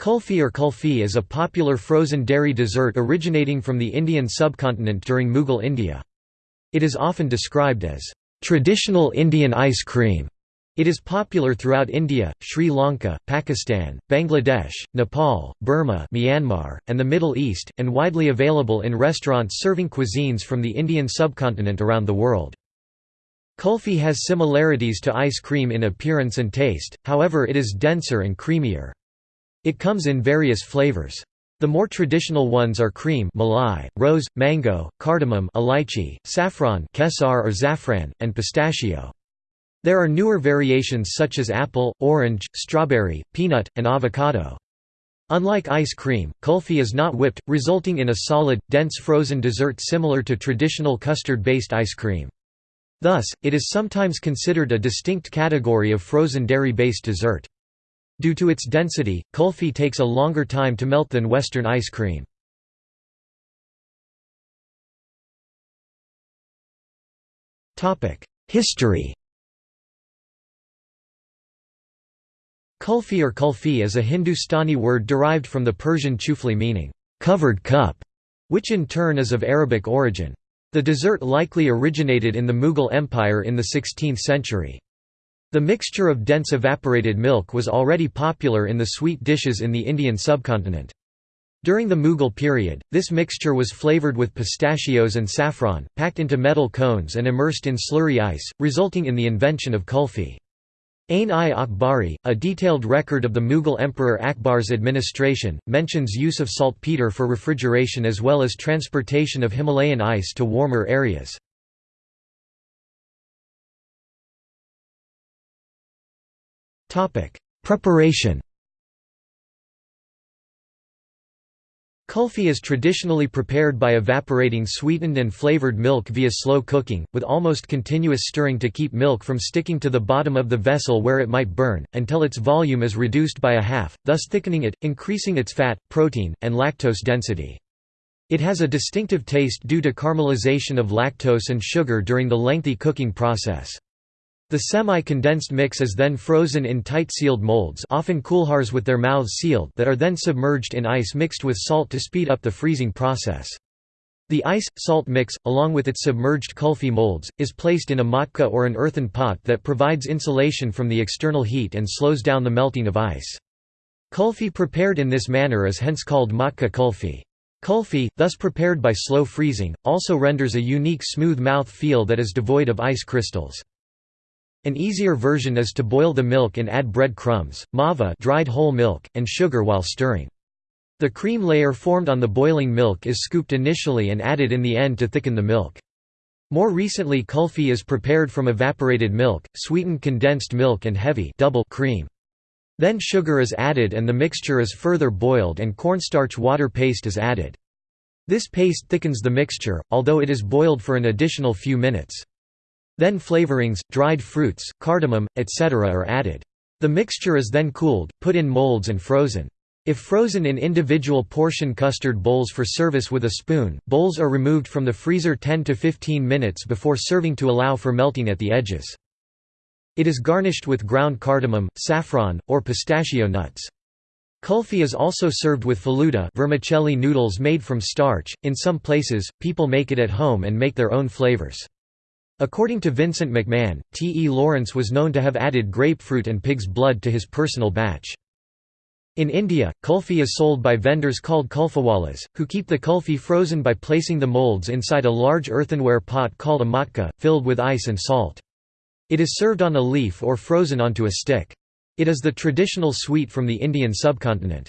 Kulfi or kulfi is a popular frozen dairy dessert originating from the Indian subcontinent during Mughal India. It is often described as traditional Indian ice cream. It is popular throughout India, Sri Lanka, Pakistan, Bangladesh, Nepal, Burma Myanmar, and the Middle East, and widely available in restaurants serving cuisines from the Indian subcontinent around the world. Kulfi has similarities to ice cream in appearance and taste, however it is denser and creamier. It comes in various flavors. The more traditional ones are cream malai, rose, mango, cardamom elaichi, saffron kesar or zafran, and pistachio. There are newer variations such as apple, orange, strawberry, peanut, and avocado. Unlike ice cream, kulfi is not whipped, resulting in a solid, dense frozen dessert similar to traditional custard-based ice cream. Thus, it is sometimes considered a distinct category of frozen dairy-based dessert. Due to its density, kulfi takes a longer time to melt than Western ice cream. History Kulfi or kulfi is a Hindustani word derived from the Persian chufli meaning, covered cup, which in turn is of Arabic origin. The dessert likely originated in the Mughal Empire in the 16th century. The mixture of dense evaporated milk was already popular in the sweet dishes in the Indian subcontinent. During the Mughal period, this mixture was flavored with pistachios and saffron, packed into metal cones and immersed in slurry ice, resulting in the invention of kulfi. Ain-i-Akbari, a detailed record of the Mughal Emperor Akbar's administration, mentions use of saltpeter for refrigeration as well as transportation of Himalayan ice to warmer areas. Preparation. Kulfi is traditionally prepared by evaporating sweetened and flavored milk via slow cooking, with almost continuous stirring to keep milk from sticking to the bottom of the vessel where it might burn, until its volume is reduced by a half, thus thickening it, increasing its fat, protein, and lactose density. It has a distinctive taste due to caramelization of lactose and sugar during the lengthy cooking process. The semi-condensed mix is then frozen in tight sealed molds often kulhars with their mouths sealed that are then submerged in ice mixed with salt to speed up the freezing process. The ice-salt mix, along with its submerged kulfi molds, is placed in a matka or an earthen pot that provides insulation from the external heat and slows down the melting of ice. Kulfi prepared in this manner is hence called matka kulfi. Kulfi, thus prepared by slow freezing, also renders a unique smooth mouth feel that is devoid of ice crystals. An easier version is to boil the milk and add bread crumbs, mava dried whole milk, and sugar while stirring. The cream layer formed on the boiling milk is scooped initially and added in the end to thicken the milk. More recently kulfi is prepared from evaporated milk, sweetened condensed milk and heavy double cream. Then sugar is added and the mixture is further boiled and cornstarch water paste is added. This paste thickens the mixture, although it is boiled for an additional few minutes. Then flavorings, dried fruits, cardamom, etc. are added. The mixture is then cooled, put in molds and frozen. If frozen in individual portion custard bowls for service with a spoon, bowls are removed from the freezer 10 to 15 minutes before serving to allow for melting at the edges. It is garnished with ground cardamom, saffron, or pistachio nuts. Kulfi is also served with faluda vermicelli noodles made from starch. In some places, people make it at home and make their own flavors. According to Vincent McMahon, T. E. Lawrence was known to have added grapefruit and pig's blood to his personal batch. In India, kulfi is sold by vendors called kulfiwalas, who keep the kulfi frozen by placing the molds inside a large earthenware pot called a matka, filled with ice and salt. It is served on a leaf or frozen onto a stick. It is the traditional sweet from the Indian subcontinent.